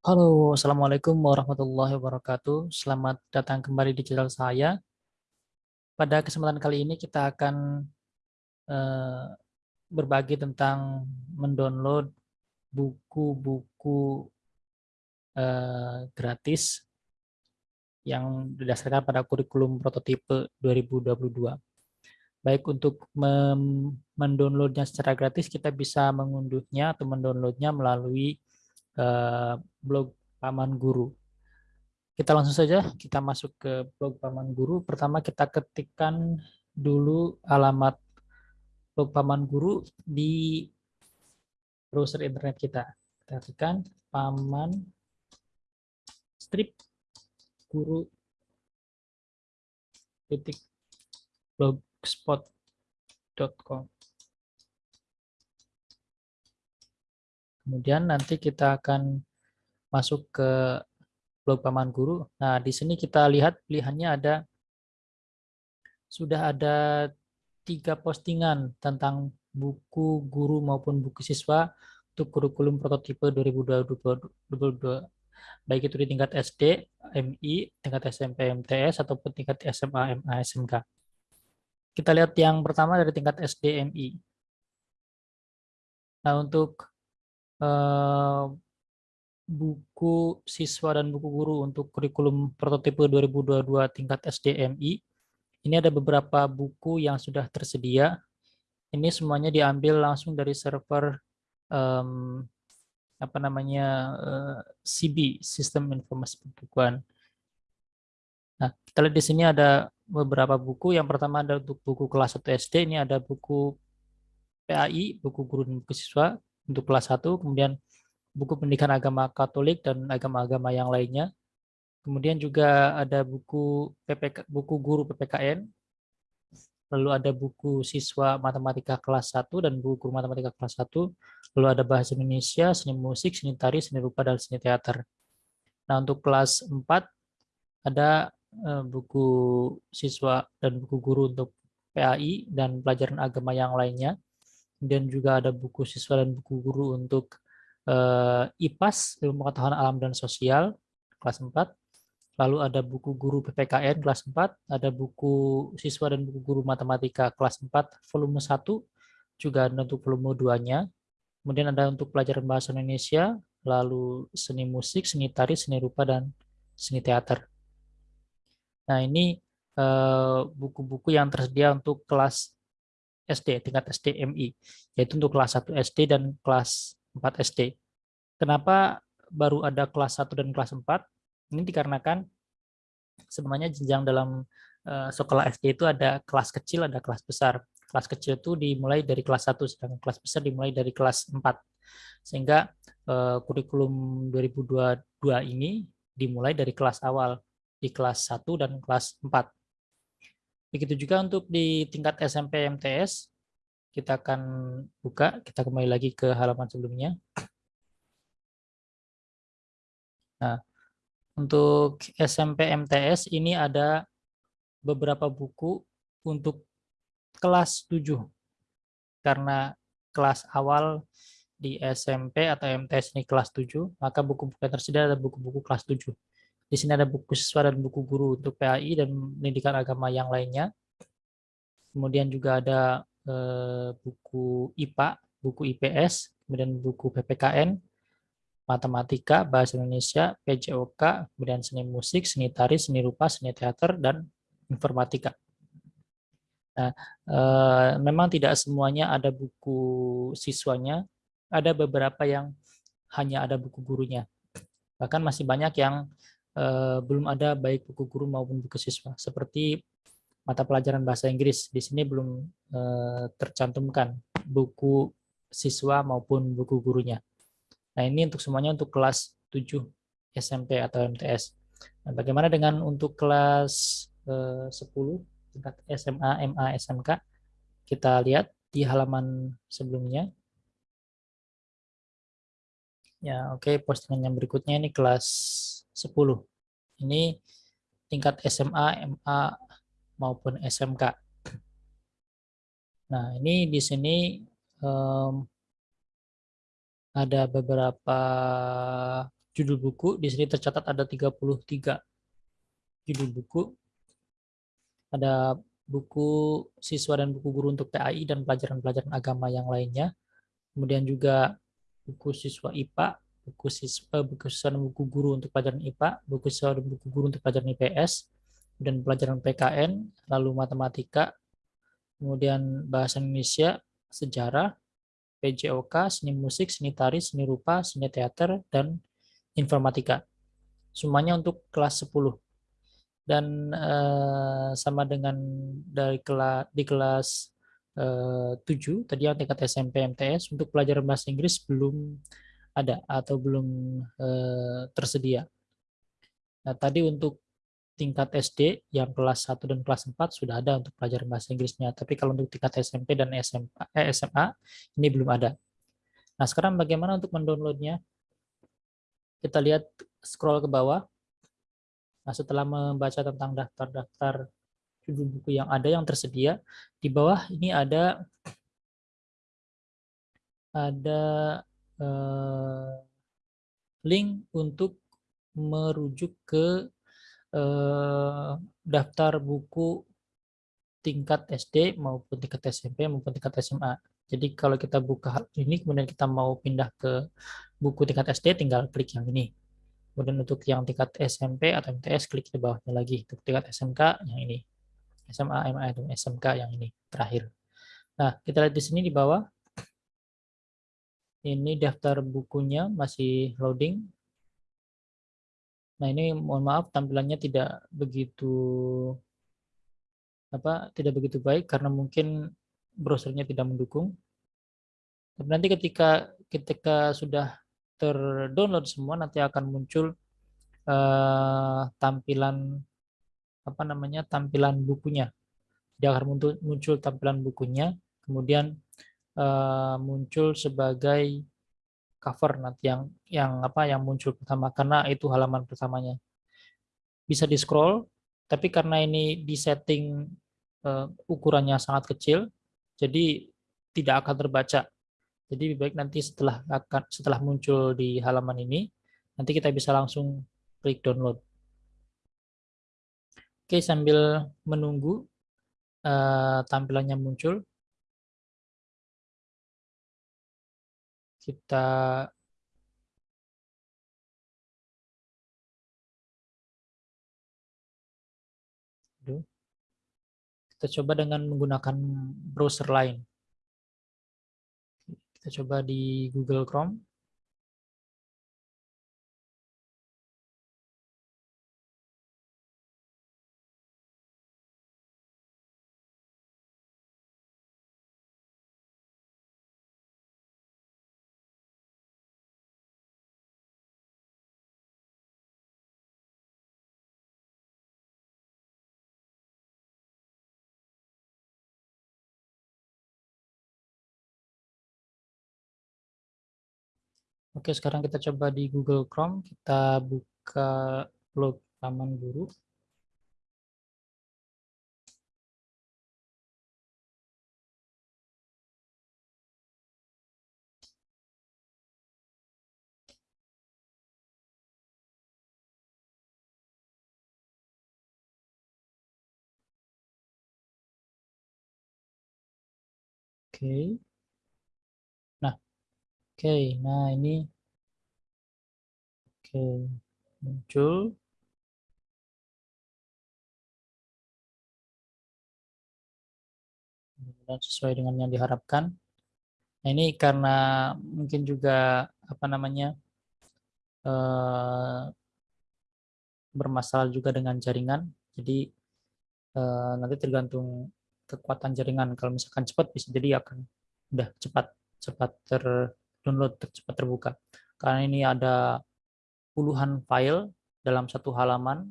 Halo, Assalamualaikum warahmatullahi wabarakatuh. Selamat datang kembali di channel saya. Pada kesempatan kali ini kita akan uh, berbagi tentang mendownload buku-buku uh, gratis yang didasarkan pada kurikulum prototipe 2022. Baik untuk mendownloadnya secara gratis, kita bisa mengunduhnya atau mendownloadnya melalui uh, blog Paman Guru. Kita langsung saja kita masuk ke blog Paman Guru. Pertama kita ketikkan dulu alamat blog Paman Guru di browser internet kita. Kita ketikkan paman strip guru titik blogspot.com Kemudian nanti kita akan masuk ke blog Paman Guru. Nah, di sini kita lihat pilihannya ada sudah ada tiga postingan tentang buku guru maupun buku siswa untuk kurikulum prototipe 2022 baik itu di tingkat SD, MI, tingkat SMP, MTS, ataupun tingkat SMA, MA, SMK. Kita lihat yang pertama dari tingkat SD, MI. Nah, untuk buku siswa dan buku guru untuk kurikulum prototipe 2022 tingkat SDMI. Ini ada beberapa buku yang sudah tersedia. Ini semuanya diambil langsung dari server um, apa namanya uh, CB Sistem Informasi Perbukuan. Nah, kita lihat di sini ada beberapa buku. Yang pertama ada untuk buku kelas 1 SD. Ini ada buku PAI, buku guru dan buku siswa untuk kelas 1, kemudian buku pendidikan agama Katolik dan agama-agama yang lainnya. Kemudian juga ada buku PPK, buku guru PPKN, lalu ada buku siswa matematika kelas 1 dan buku guru matematika kelas 1, lalu ada bahasa Indonesia, seni musik, seni tari, seni rupa, dan seni teater. Nah, untuk kelas 4 ada eh, buku siswa dan buku guru untuk PAI dan pelajaran agama yang lainnya kemudian juga ada buku siswa dan buku guru untuk uh, IPAS, ilmu pengetahuan alam dan sosial, kelas 4. Lalu ada buku guru PPKN kelas 4, ada buku siswa dan buku guru matematika kelas 4 volume 1, juga ada untuk volume 2-nya. Kemudian ada untuk pelajaran bahasa Indonesia, lalu seni musik, seni tari, seni rupa, dan seni teater. Nah, ini eh, buku-buku yang tersedia untuk kelas SD, tingkat SDMI, yaitu untuk kelas 1 SD dan kelas 4 SD. Kenapa baru ada kelas 1 dan kelas 4? Ini dikarenakan sebenarnya jenjang dalam uh, sekolah SD itu ada kelas kecil, ada kelas besar. Kelas kecil itu dimulai dari kelas 1, sedangkan kelas besar dimulai dari kelas 4. Sehingga uh, kurikulum 2022 ini dimulai dari kelas awal, di kelas 1 dan kelas 4. Begitu juga untuk di tingkat SMP MTS, kita akan buka, kita kembali lagi ke halaman sebelumnya. Nah, untuk SMP MTS ini ada beberapa buku untuk kelas 7. Karena kelas awal di SMP atau MTS ini kelas 7, maka buku-buku yang tersedia ada buku-buku kelas 7. Di sini ada buku siswa dan buku guru untuk PAI dan pendidikan agama yang lainnya. Kemudian juga ada eh, buku IPA, buku IPS, kemudian buku PPKN, matematika, bahasa Indonesia, PJOK, kemudian seni musik, seni tari, seni rupa, seni teater, dan informatika. Nah, eh, memang tidak semuanya ada buku siswanya, ada beberapa yang hanya ada buku gurunya. Bahkan masih banyak yang belum ada baik buku guru maupun buku siswa. Seperti mata pelajaran bahasa Inggris, di sini belum uh, tercantumkan buku siswa maupun buku gurunya. Nah ini untuk semuanya untuk kelas 7 SMP atau MTS. Nah, bagaimana dengan untuk kelas uh, 10 tingkat SMA, MA, SMK? Kita lihat di halaman sebelumnya. Ya, oke, okay, postingan yang berikutnya ini kelas 10. Ini tingkat SMA, MA, maupun SMK. Nah, ini di sini um, ada beberapa judul buku. Di sini tercatat ada 33 judul buku. Ada buku siswa dan buku guru untuk PAI dan pelajaran-pelajaran agama yang lainnya. Kemudian juga buku siswa IPA, buku siswa, buku siswa buku guru untuk pelajaran IPA, buku siswa buku guru untuk pelajaran IPS, dan pelajaran PKN, lalu matematika, kemudian bahasa Indonesia, sejarah, PJOK, seni musik, seni tari, seni rupa, seni teater, dan informatika. Semuanya untuk kelas 10 dan uh, sama dengan dari kelas di kelas uh, 7 tadi yang tingkat SMP MTS untuk pelajaran bahasa Inggris belum ada atau belum uh, tersedia. Nah, tadi untuk tingkat SD yang kelas 1 dan kelas 4 sudah ada untuk pelajaran bahasa Inggrisnya, tapi kalau untuk tingkat SMP dan SMA, eh, SMA ini belum ada. Nah, sekarang bagaimana untuk mendownloadnya? Kita lihat scroll ke bawah. Nah, setelah membaca tentang daftar-daftar judul buku yang ada yang tersedia, di bawah ini ada ada eh, link untuk merujuk ke eh, daftar buku tingkat SD maupun tingkat SMP maupun tingkat SMA. Jadi kalau kita buka ini kemudian kita mau pindah ke buku tingkat SD tinggal klik yang ini. Kemudian untuk yang tingkat SMP atau MTS, klik di bawahnya lagi. Untuk tingkat SMK, yang ini. SMA, MA, SMK yang ini, terakhir. Nah, kita lihat di sini di bawah. Ini daftar bukunya masih loading. Nah, ini mohon maaf tampilannya tidak begitu apa tidak begitu baik karena mungkin browsernya tidak mendukung. Tapi nanti ketika ketika sudah terdownload semua nanti akan muncul uh, tampilan apa namanya tampilan bukunya dia akan muncul tampilan bukunya kemudian uh, muncul sebagai cover nanti yang yang apa yang muncul pertama. Karena itu halaman pertamanya. Bisa di scroll tapi karena ini di setting uh, ukurannya sangat kecil jadi tidak akan terbaca. Jadi lebih baik nanti setelah akan setelah muncul di halaman ini, nanti kita bisa langsung klik download. Oke, sambil menunggu uh, tampilannya muncul, kita kita coba dengan menggunakan browser lain. Kita coba di Google Chrome. Oke, sekarang kita coba di Google Chrome, kita buka blog Taman Guru. Oke. Oke, nah ini oke muncul. Dan sesuai dengan yang diharapkan. Nah, ini karena mungkin juga apa namanya eh, bermasalah juga dengan jaringan. Jadi eh, nanti tergantung kekuatan jaringan. Kalau misalkan cepat bisa jadi akan udah cepat cepat ter download cepat terbuka. Karena ini ada puluhan file dalam satu halaman,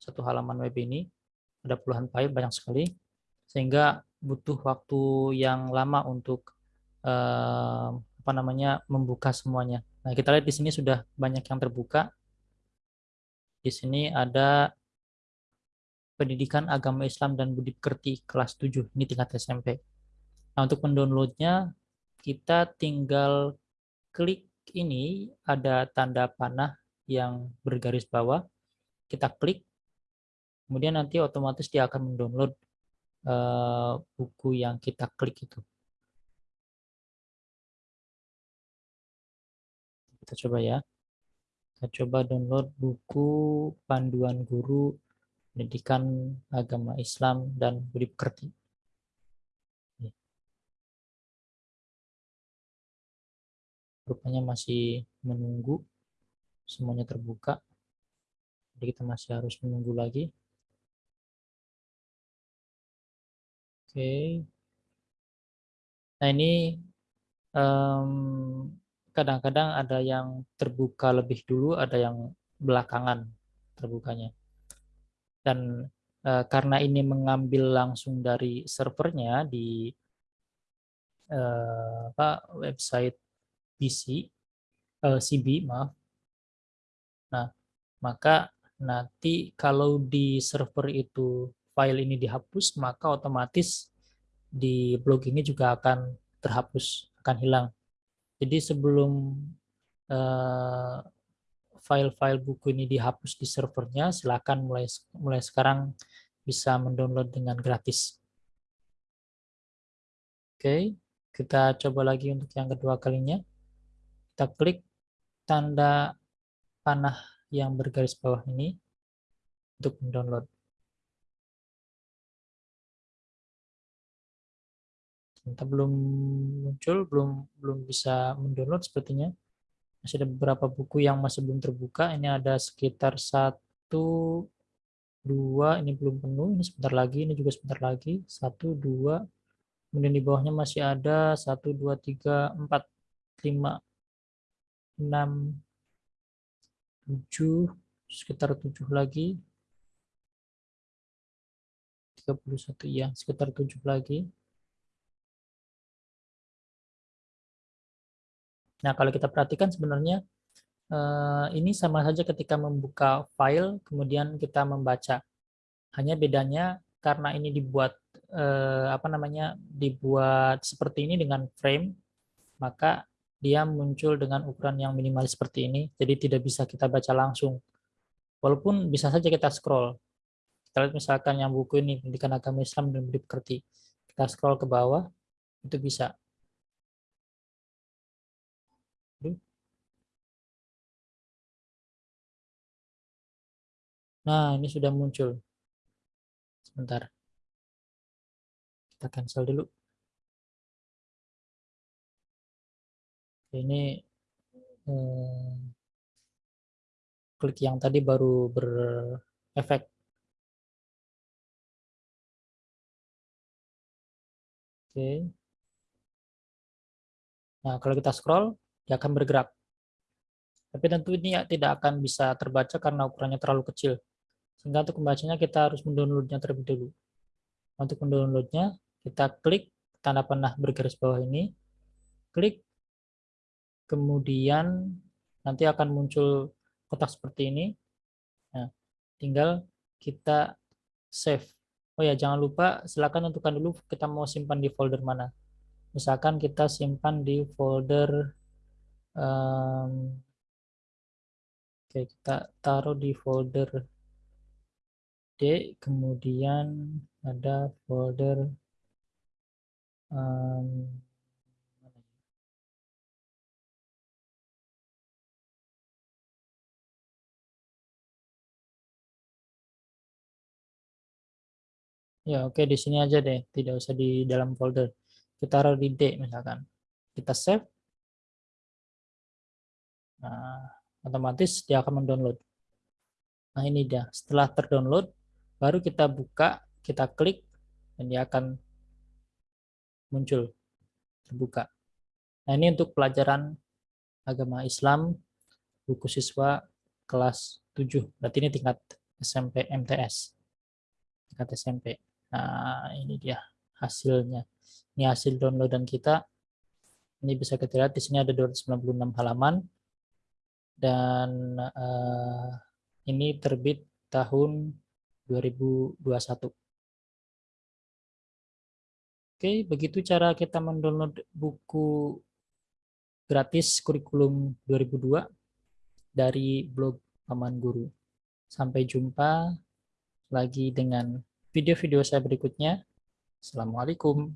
satu halaman web ini, ada puluhan file, banyak sekali, sehingga butuh waktu yang lama untuk eh, apa namanya membuka semuanya. Nah, kita lihat di sini sudah banyak yang terbuka. Di sini ada Pendidikan Agama Islam dan Budi Pekerti kelas 7, ini tingkat SMP. Nah, untuk mendownloadnya kita tinggal klik ini ada tanda panah yang bergaris bawah. Kita klik, kemudian nanti otomatis dia akan mendownload uh, buku yang kita klik itu. Kita coba ya. Kita coba download buku panduan guru pendidikan agama Islam dan budi pekerti. Rupanya masih menunggu semuanya terbuka. Jadi kita masih harus menunggu lagi. Oke. Nah ini kadang-kadang um, ada yang terbuka lebih dulu, ada yang belakangan terbukanya dan uh, karena ini mengambil langsung dari servernya di uh, apa website PC uh, eh, CB maaf nah maka nanti kalau di server itu file ini dihapus maka otomatis di blog ini juga akan terhapus akan hilang jadi sebelum uh, file-file buku ini dihapus di servernya, silakan mulai mulai sekarang bisa mendownload dengan gratis. Oke, kita coba lagi untuk yang kedua kalinya. Kita klik tanda panah yang bergaris bawah ini untuk mendownload. Kita belum muncul, belum belum bisa mendownload sepertinya. Masih ada beberapa buku yang masih belum terbuka. Ini ada sekitar satu dua ini belum penuh. Ini sebentar lagi ini juga sebentar lagi. Satu dua kemudian di bawahnya masih ada satu dua tiga empat lima enam tujuh sekitar tujuh lagi 31 ya sekitar tujuh lagi Nah, kalau kita perhatikan sebenarnya eh, ini sama saja ketika membuka file, kemudian kita membaca. Hanya bedanya karena ini dibuat eh, apa namanya dibuat seperti ini dengan frame, maka dia muncul dengan ukuran yang minimal seperti ini, jadi tidak bisa kita baca langsung. Walaupun bisa saja kita scroll. Kita lihat misalkan yang buku ini, Pendidikan Agama Islam dan Budi Pekerti. Kita scroll ke bawah, itu bisa. Nah, ini sudah muncul. Sebentar. Kita cancel dulu. Ini hmm, klik yang tadi baru berefek. Oke. Nah, kalau kita scroll, dia akan bergerak. Tapi tentu ini ya tidak akan bisa terbaca karena ukurannya terlalu kecil. Sehingga untuk membacanya kita harus mendownloadnya terlebih dulu. Untuk mendownloadnya, kita klik tanda panah bergaris bawah ini, klik, kemudian nanti akan muncul kotak seperti ini. Nah, tinggal kita save. Oh ya, jangan lupa silakan tentukan dulu kita mau simpan di folder mana. Misalkan kita simpan di folder um, Oke, kita taruh di folder D, kemudian ada folder um, Ya, oke di sini aja deh, tidak usah di dalam folder. Kita taruh di D misalkan. Kita save. Nah, otomatis dia akan mendownload. Nah, ini dia. Setelah terdownload, baru kita buka, kita klik, dan dia akan muncul, terbuka. Nah ini untuk pelajaran agama Islam, buku siswa kelas 7, berarti ini tingkat SMP MTS, tingkat SMP. Nah ini dia hasilnya. Ini hasil downloadan kita. Ini bisa kita lihat di sini ada 296 halaman dan uh, ini terbit tahun 2021. Oke, begitu cara kita mendownload buku gratis kurikulum 2002 dari blog Paman Guru. Sampai jumpa lagi dengan video-video saya berikutnya. Assalamualaikum.